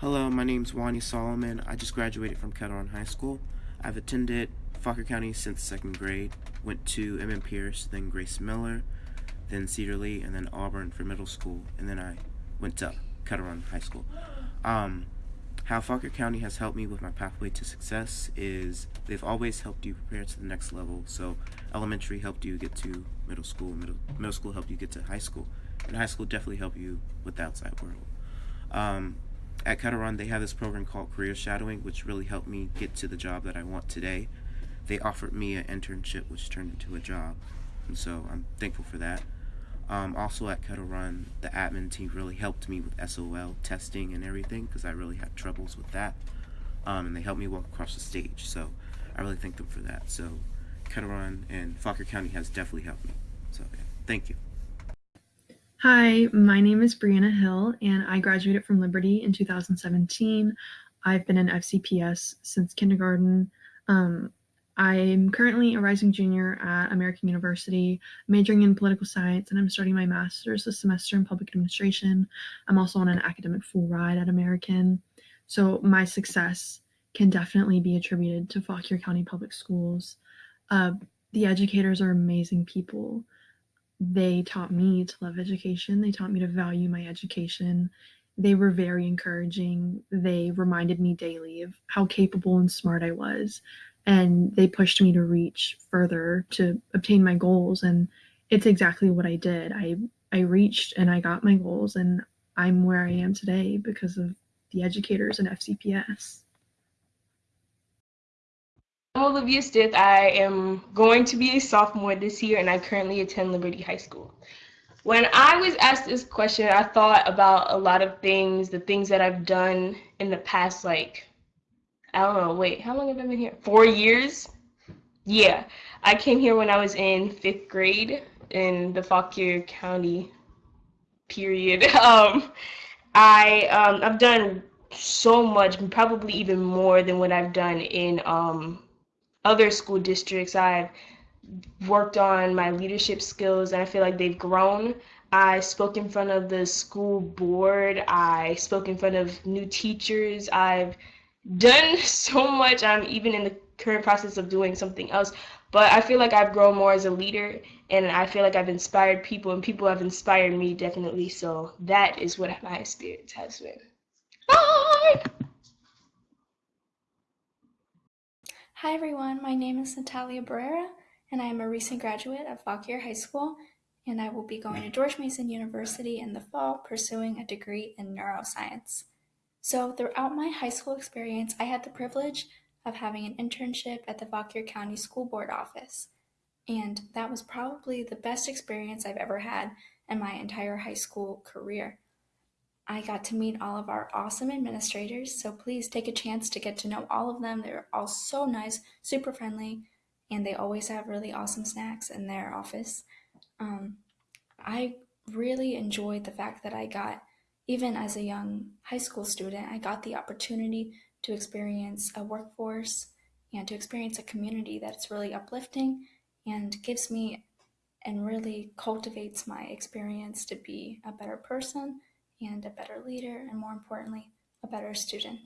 Hello, my name's Wani Solomon. I just graduated from Kettle High School. I've attended Fauquier County since second grade. Went to M.M. Pierce, then Grace Miller, then Cedar Lee, and then Auburn for middle school. And then I went to Kettle High School. Um, how Fauquier County has helped me with my pathway to success is they've always helped you prepare to the next level. So elementary helped you get to middle school, middle, middle school helped you get to high school, and high school definitely helped you with the outside world. Um, at Kettle they have this program called Career Shadowing, which really helped me get to the job that I want today. They offered me an internship, which turned into a job, and so I'm thankful for that. Um, also at Run, the admin team really helped me with SOL testing and everything because I really had troubles with that. Um, and they helped me walk across the stage, so I really thank them for that. So Run and Fauquier County has definitely helped me. So yeah, thank you. Hi, my name is Brianna Hill, and I graduated from Liberty in 2017. I've been in FCPS since kindergarten. Um, I'm currently a rising junior at American University, majoring in political science, and I'm starting my master's this semester in public administration. I'm also on an academic full ride at American. So my success can definitely be attributed to Fauquier County Public Schools. Uh, the educators are amazing people. They taught me to love education. They taught me to value my education. They were very encouraging. They reminded me daily of how capable and smart I was and they pushed me to reach further to obtain my goals and it's exactly what I did. I I reached and I got my goals and I'm where I am today because of the educators and FCPS. I'm Olivia Stith. I am going to be a sophomore this year and I currently attend Liberty High School. When I was asked this question, I thought about a lot of things, the things that I've done in the past like I don't know, wait, how long have I been here? Four years? Yeah. I came here when I was in fifth grade in the Fauquier County period. Um, I um, I've done so much, probably even more than what I've done in um, other school districts. I've worked on my leadership skills and I feel like they've grown. I spoke in front of the school board. I spoke in front of new teachers. I've done so much. I'm even in the current process of doing something else. But I feel like I've grown more as a leader and I feel like I've inspired people and people have inspired me definitely. So that is what my experience has been. Bye! Hi everyone, my name is Natalia Barrera and I am a recent graduate of Fauquier High School and I will be going to George Mason University in the fall pursuing a degree in neuroscience. So throughout my high school experience, I had the privilege of having an internship at the Fauquier County School Board office. And that was probably the best experience I've ever had in my entire high school career. I got to meet all of our awesome administrators, so please take a chance to get to know all of them. They're all so nice, super friendly, and they always have really awesome snacks in their office. Um, I really enjoyed the fact that I got even as a young high school student, I got the opportunity to experience a workforce and to experience a community that's really uplifting and gives me and really cultivates my experience to be a better person and a better leader, and more importantly, a better student.